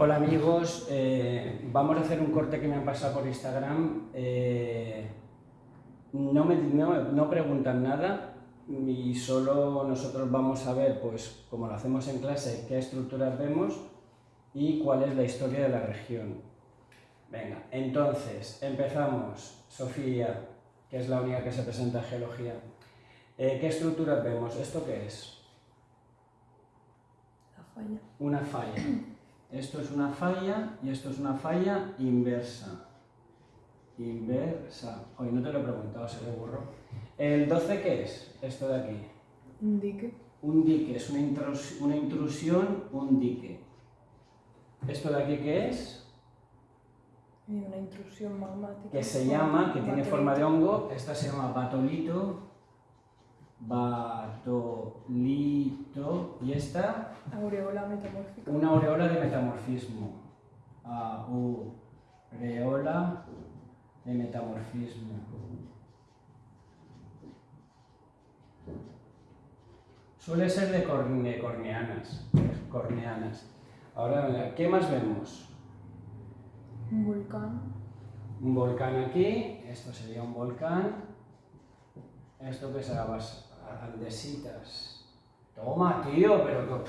Hola amigos, eh, vamos a hacer un corte que me han pasado por Instagram. Eh, no, me, no, preguntan nada y solo nosotros vamos a ver, pues como lo hacemos en clase, qué estructuras vemos y cuál es la historia de la región. Venga, entonces empezamos. Sofía, que es la única que se presenta en geología. Eh, ¿Qué estructuras vemos? ¿Esto qué es? La falla. Una falla. Esto es una falla y esto es una falla inversa. Inversa. Hoy no te lo he preguntado, se le burro. ¿El 12 qué es? Esto de aquí. Un dique. Un dique, es una, una intrusión, un dique. ¿Esto de aquí qué es? Una intrusión magmática. Que se llama, que tiene forma de hongo, esta se llama batolito batolito. ¿Y esta? Aureola metamórfica. Una aureola de metamorfismo. Aureola de metamorfismo. Suele ser de corneanas. corneanas. Ahora, ¿qué más vemos? Un volcán. Un volcán aquí, esto sería un volcán. Esto que será base andesitas. Toma, tío, pero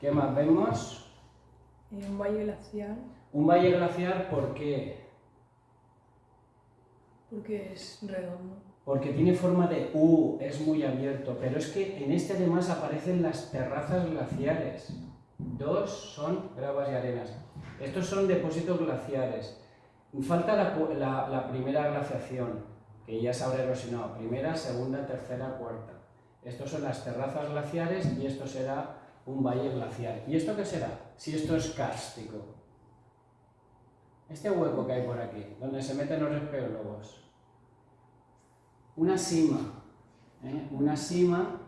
¿qué más vemos? Un valle glacial. Un valle glacial, ¿por qué? Porque es redondo. Porque tiene forma de U, es muy abierto, pero es que en este además aparecen las terrazas glaciares. Dos son gravas y arenas. Estos son depósitos glaciares. Falta la, la primera glaciación, que ya se habrá erosionado. Primera, segunda, tercera, cuarta. Estos son las terrazas glaciares y esto será un valle glacial. ¿Y esto qué será? Si esto es kárstico. Este hueco que hay por aquí, donde se meten los espeólogos. Una sima. ¿eh? Una sima,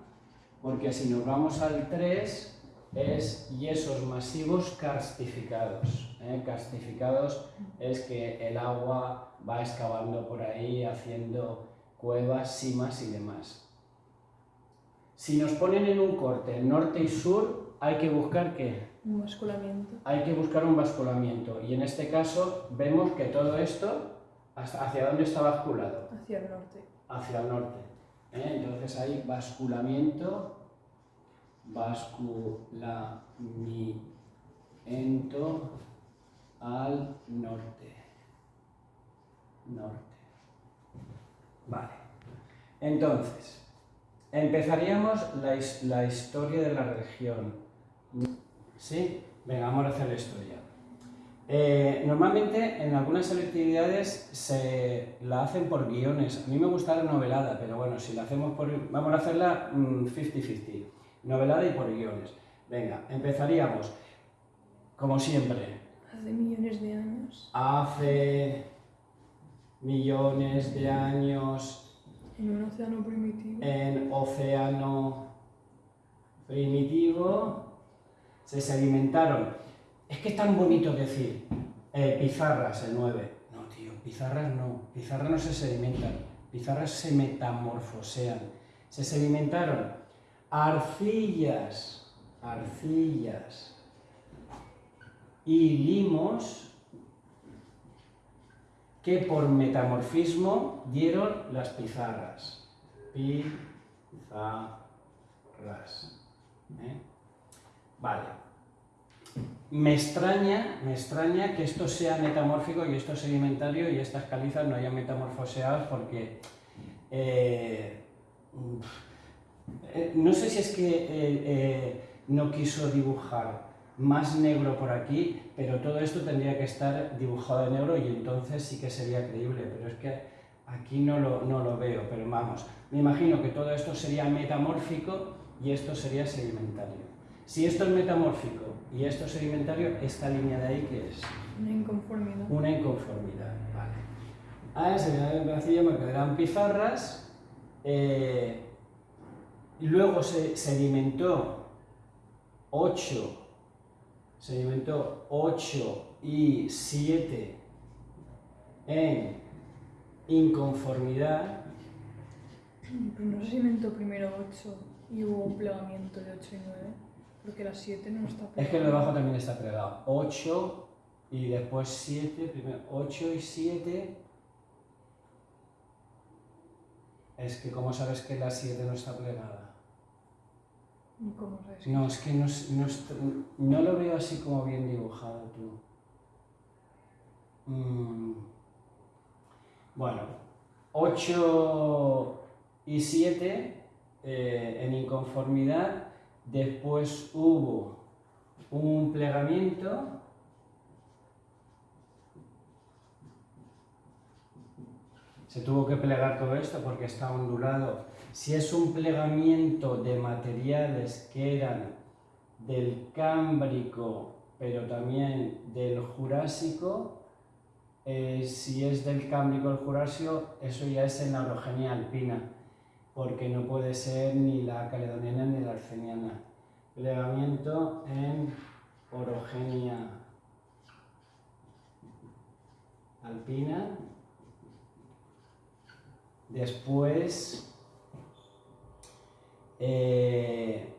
porque si nos vamos al 3, es yesos masivos karstificados. ¿eh? Karstificados es que el agua va excavando por ahí, haciendo cuevas, simas y demás. Si nos ponen en un corte norte y sur, hay que buscar qué? Un basculamiento. Hay que buscar un basculamiento. Y en este caso vemos que todo esto, ¿hacia dónde está basculado? Hacia el norte. Hacia el norte. ¿eh? Entonces hay basculamiento, basculamiento al norte. Norte. Vale. Entonces, Empezaríamos la, historia de la región. ¿Sí? Venga, vamos a hacer la historia. Eh, normalmente en algunas selectividades se la hacen por guiones. A mí me gusta la novelada, pero bueno, si la hacemos por... Vamos a hacerla 50-50. Novelada y por guiones. Venga, empezaríamos, como siempre. Hace millones de años. Hace millones de años en un océano primitivo. En océano primitivo se sedimentaron. Es que es tan bonito decir eh, pizarras, el 9. No, tío, pizarras no. Pizarras no se sedimentan. Pizarras se metamorfosean. Se sedimentaron arcillas, arcillas y limos que por metamorfismo dieron las pizarras. Pizarras. ¿eh? Vale. Me extraña, me extraña que esto sea metamórfico y esto sedimentario y estas calizas no hayan metamorfoseado porque eh, eh, no sé si es que no quiso dibujar más negro por aquí, pero todo esto tendría que estar dibujado de negro y entonces sí que sería creíble, pero es que aquí no lo, no lo veo, pero vamos, me imagino que todo esto sería metamórfico y esto sería sedimentario. Si esto es metamórfico y esto es sedimentario, esta línea de ahí, ¿qué es? Una inconformidad. Una inconformidad, vale. A ese me quedarán pizarras, eh, y luego se sedimentó 8 sedimentó 8 y 7 en inconformidad. Pero no se sedimentó primero 8 y hubo un plegamiento de 8 y 9. Porque la 7 no está Es que lo de abajo también está plegado. 8 y después 7, primero 8 y 7. Es que, ¿cómo sabes que la 7 no está plegada? No, es que no, no, no lo veo así como bien dibujado tú. Mm. Bueno, 8 y 7 eh, en inconformidad. Después hubo un plegamiento. Se tuvo que plegar todo esto porque está ondulado. Si es un plegamiento de materiales que eran del Cámbrico, pero también del Jurásico, eh, si es del Cámbrico al Jurásico, eso ya es en la orogenia alpina, porque no puede ser ni la caledoniana ni la arceniana. Plegamiento en orogenia alpina. Después, eh,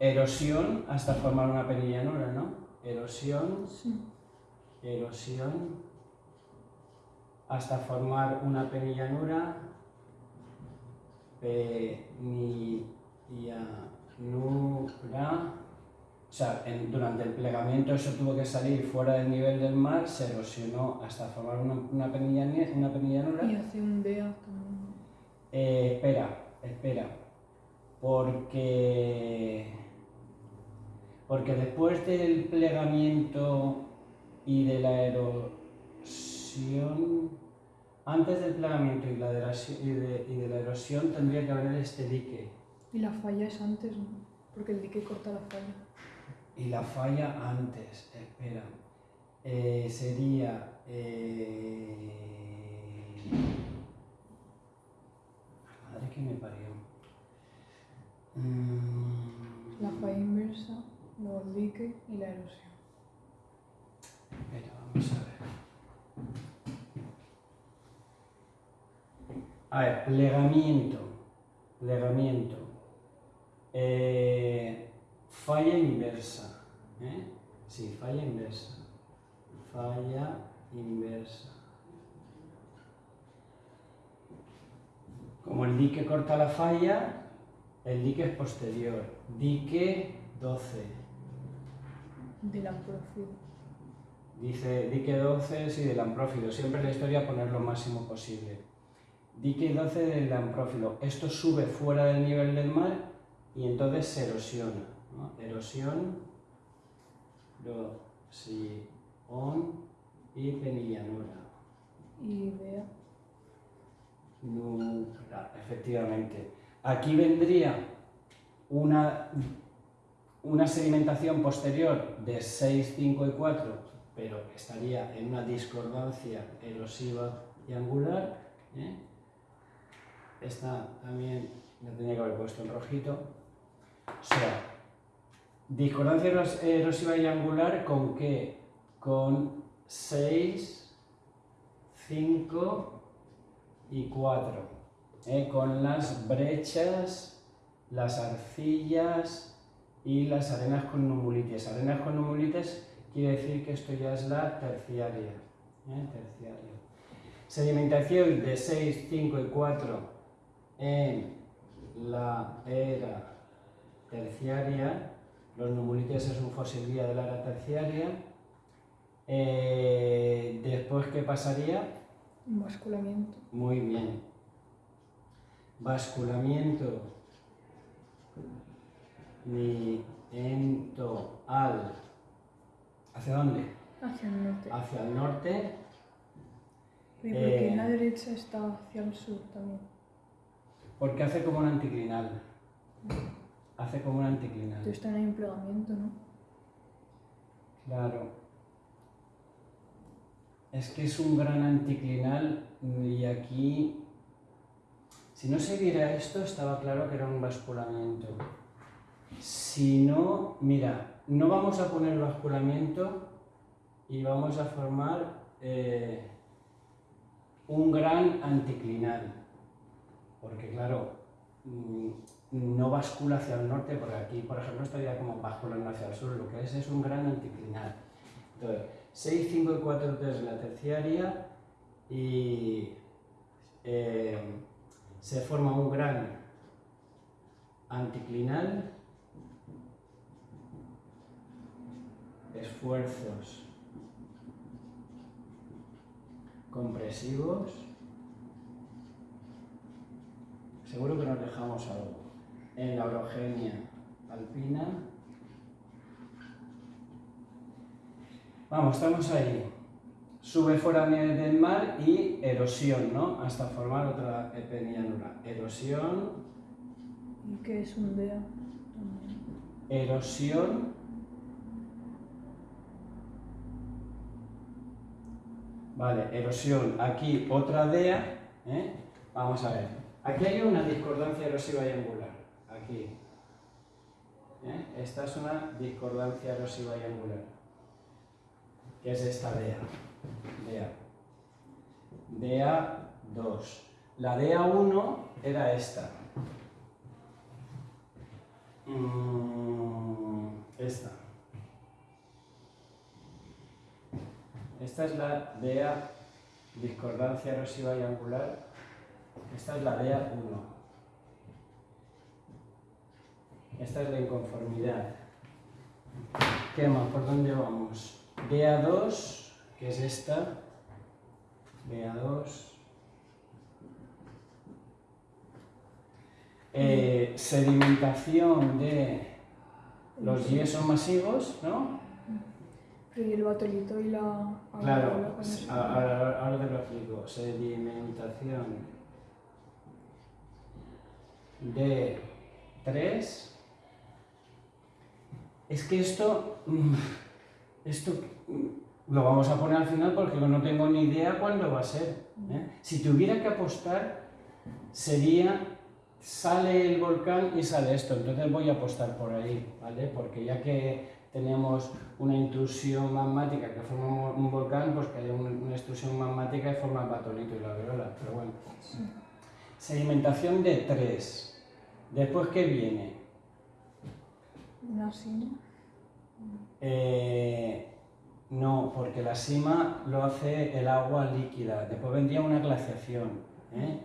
erosión hasta formar una penillanura, ¿no? Erosión, Sí. erosión hasta formar una penillanura, penillanura, o sea, en- durante el plegamiento eso tuvo que salir fuera del nivel del mar, se erosionó hasta formar una, una, penillane- una penillanura. Y hace un DEA también. Eh, espera, espera. Porque. Porque después del plegamiento y de la erosión. Antes del plegamiento y, la de, la, y de- y de la erosión tendría que haber este dique. Y la falla es antes, ¿no? Porque el dique corta la falla. Y la falla antes, espera. Eh, sería. eh, Madre que me parió. Mm, La falla inversa, luego el dique y la erosión. Vamos a ver. A ver, plegamiento. Plegamiento. Eh, falla inversa. ¿eh? Sí, falla inversa. Falla inversa. Como el dique corta la falla, el dique es posterior. Dique 12. De la profil. Dice dique 12, sí, del amprófilo. Siempre en la historia poner lo máximo posible. Dique 12 del amprófilo. Esto sube fuera del nivel del mar y entonces se erosiona. ¿no? Erosión, erosión y penillanura. Y. Nura, efectivamente. Aquí vendría una, una sedimentación posterior de 6, 5 y 4, pero estaría en una discordancia erosiva y angular. ¿eh? Esta también la tenía que haber puesto en rojito. O sea, discordancia eros- erosiva y angular con qué? Con 6, 5 y 4, ¿eh? con las brechas, las arcillas y las arenas con numulites. Arenas con numulites quiere decir que esto ya es la terciaria. ¿eh? terciaria. Sedimentación de 6, 5 y 4 en la era terciaria. Los numulites es un fósil de la era terciaria. Eh, después, ¿qué pasaría? Un basculamiento. Muy bien. Basculamiento. Niento al. ¿Hacia dónde? Hacia el norte. Hacia el norte. Y porque eh, en la derecha está hacia el sur también. Porque hace como un anticlinal. Hace como un anticlinal. Entonces también hay un plegamiento, ¿no? Claro. Es que es un gran anticlinal y aquí, si no se viera esto, estaba claro que era un basculamiento. Si no, mira, no vamos a poner basculamiento y vamos a formar eh, un gran anticlinal. Porque claro, mm, no bascula hacia el norte, porque aquí, por ejemplo, estaría como basculando hacia el sur, lo que es es un gran anticlinal. Entonces, 6, 5 y 4, 3 la terciaria y eh, se forma un gran anticlinal, esfuerzos compresivos, seguro que nos dejamos algo, en la orogenia alpina, vamos, estamos ahí, sube fuera del mar y erosión, ¿no? Hasta formar otra epenianura. Erosión. ¿Y qué es un DEA? Erosión. Vale, erosión. Aquí otra DEA. ¿eh? Vamos a ver. Aquí hay una discordancia erosiva y angular. Aquí. ¿eh? Esta es una discordancia erosiva y angular. Que es esta DEA. DEA. DEA 2. La DEA 1 era esta. Mm, esta. Esta es la DEA discordancia erosiva y angular. Esta es la DEA 1. Esta es la inconformidad. ¿Qué más? ¿Por dónde vamos? DEA 2 que es esta, BA2. Eh, sedimentación de los yesos masivos, ¿no? Y el batolito y la... Claro, ahora, ahora te lo explico. Sedimentación de 3. Es que esto, mm, esto mm, lo vamos a poner al final porque no tengo ni idea cuándo va a ser. ¿eh? Si tuviera que apostar, sería, sale el volcán y sale esto, entonces voy a apostar por ahí, ¿vale? Porque ya que tenemos una intrusión magmática que forma un volcán, pues que haya una intrusión magmática que forma el batolito y la viola, pero bueno. Sedimentación de tres. ¿Después qué viene? Una sina. Eh, no, porque la sima lo hace el agua líquida. Después vendría una glaciación. ¿eh?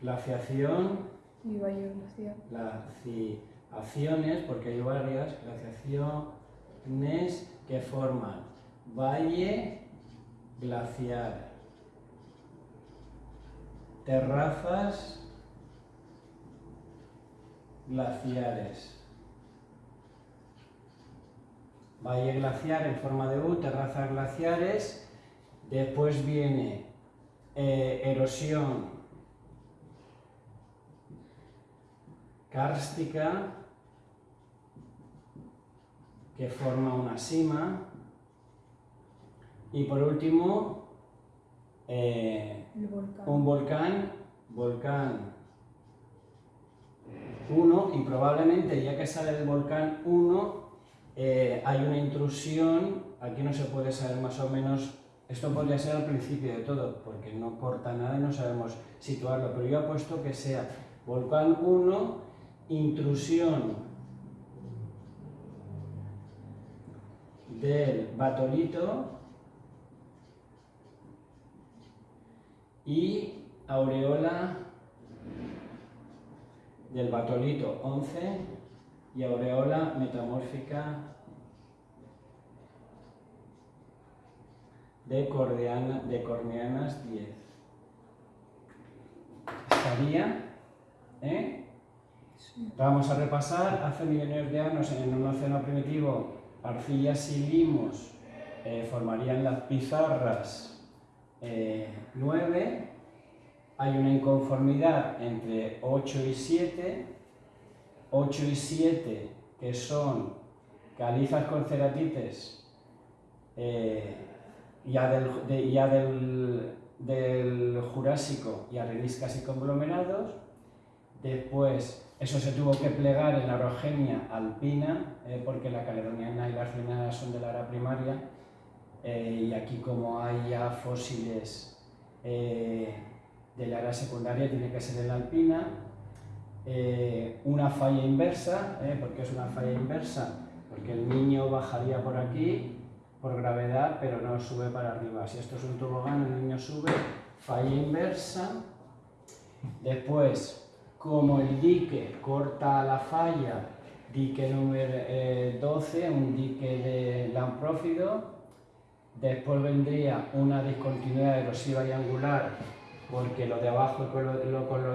Glaciación. Y valle glacial. Glaciaciones, porque hay varias glaciaciones que forman valle glaciar. Terrazas glaciares. Valle glaciar en forma de U, terrazas glaciares, después viene eh, erosión kárstica, que forma una sima, y por último eh, un volcán, volcán 1, y probablemente ya que sale el volcán 1, eh, hay una intrusión, aquí no se puede saber más o menos, esto podría ser al principio de todo, porque no corta nada y no sabemos situarlo, pero yo apuesto que sea volcán 1, intrusión del batolito y aureola del batolito 11 y aureola metamórfica de, cordeana, de corneanas 10. Estaría, ¿eh? Vamos a repasar, hace millones de años en un océano primitivo, arcillas y limos eh, formarían las pizarras 9, eh, hay una inconformidad entre 8 y 7, 8 y 7, que son calizas con ceratites, eh, ya, del, ya del, del, Jurásico y areniscas y conglomerados. Después, eso se tuvo que plegar en la orogenia alpina, eh, porque la caledoniana y la arceniana son de la era primaria, eh, y aquí como hay ya fósiles de la era secundaria, tiene que ser en la alpina. Eh, una falla inversa, ¿eh? porque es una falla inversa, porque el niño bajaría por aquí por gravedad, pero no sube para arriba. Si esto es un tobogán, el niño sube, falla inversa. Después, como el dique corta la falla, dique número 12, eh, un dique de lamprófido. Después vendría una discontinuidad erosiva y angular, porque lo de abajo con con lo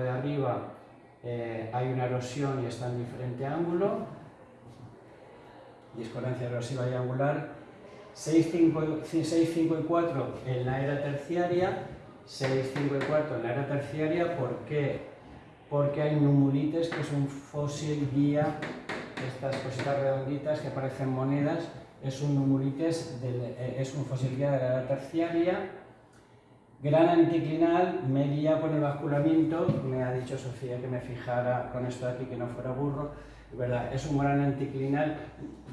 eh, hay una erosión y está en diferente ángulo. Discordancia erosiva y angular. 6, 5, y 4 en la era terciaria, 6, 5 y 4 en la era terciaria, ¿por qué? Porque hay numulites, que es un fósil guía, estas cositas redonditas que parecen monedas, es un numulites, eh, es un fósil guía de la era terciaria, gran anticlinal, me guía con el basculamiento, me ha dicho Sofía que me fijara con esto de aquí, que no fuera burro, ¿verdad? Es un gran anticlinal.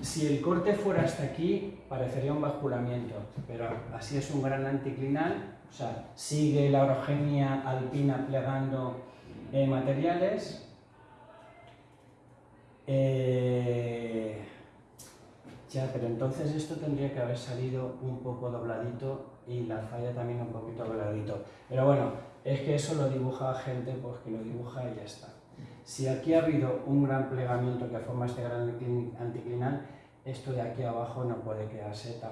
Si el corte fuera hasta aquí, parecería un basculamiento, pero así es un gran anticlinal, o sea, sigue la orogenia alpina plegando eh, materiales. Eh, ya, pero entonces esto tendría que haber salido un poco dobladito y la falla también un poquito dobladito. Pero bueno, es que eso lo dibuja gente, pues que lo dibuja y ya está. Si aquí ha habido un gran plegamiento que forma este gran anticlinal, esto de aquí abajo no puede quedarse tan,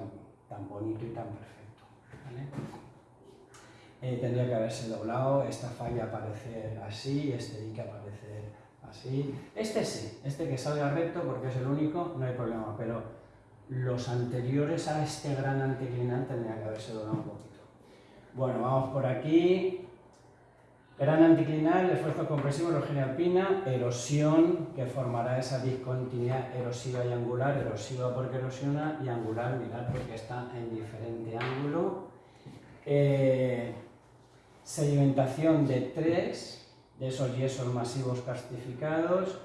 tan bonito y tan perfecto. Eh, tendría que haberse doblado, esta falla aparecer así, este dique aparecer así. Este sí, este que salga recto porque es el único, no hay problema, pero los anteriores a este gran anticlinal tendrían que haberse doblado un poquito. Bueno, vamos por aquí, Gran anticlinal, esfuerzo compresivo, erosión alpina, erosión que formará esa discontinuidad erosiva y angular, erosiva porque erosiona y angular, mirad porque está en diferente ángulo. Eh, sedimentación de tres, de esos yesos masivos castificados,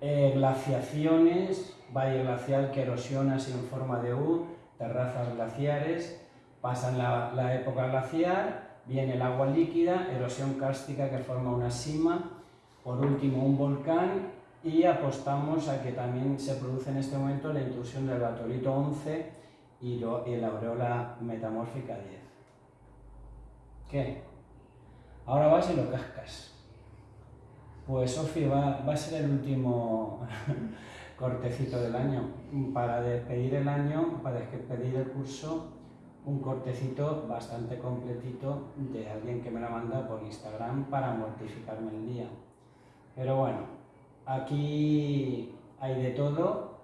eh, glaciaciones, valle glacial que erosiona así en forma de U, terrazas glaciares, pasan la época glaciar, viene el agua líquida, erosión cárstica que forma una sima, por último un volcán y apostamos a que también se produce en este momento la intrusión del batolito 11 y, la aureola metamórfica 10. ¿Qué? Ahora vas y lo cascas. Pues Sofi, va, va a ser el último cortecito del año. Para despedir el año, para despedir el curso, un cortecito bastante completito de alguien que me la manda por Instagram para mortificarme el día. Pero bueno, aquí hay de todo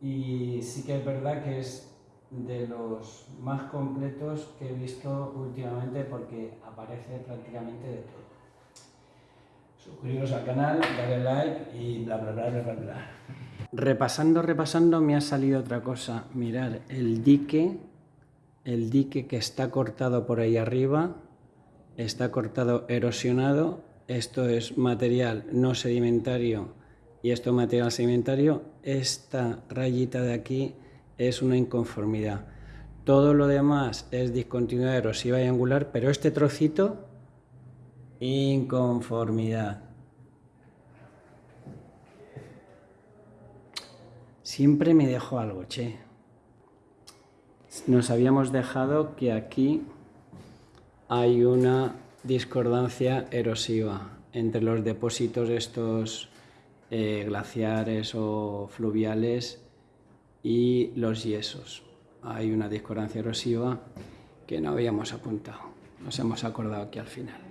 y sí que es verdad que es de los más completos que he visto últimamente porque aparece prácticamente de todo. Suscribiros al canal, darle like y bla bla bla bla bla. Repasando, repasando me ha salido otra cosa. Mirar el dique el dique que está cortado por ahí arriba está cortado erosionado, esto es material no sedimentario y esto es material sedimentario, esta rayita de aquí es una inconformidad. Todo lo demás es discontinuidad erosiva y angular, pero este trocito, inconformidad. Siempre me dejo algo, che nos habíamos dejado que aquí hay una discordancia erosiva entre los depósitos estos eh, glaciares o fluviales y los yesos. Hay una discordancia erosiva que no habíamos apuntado, nos hemos acordado aquí al final.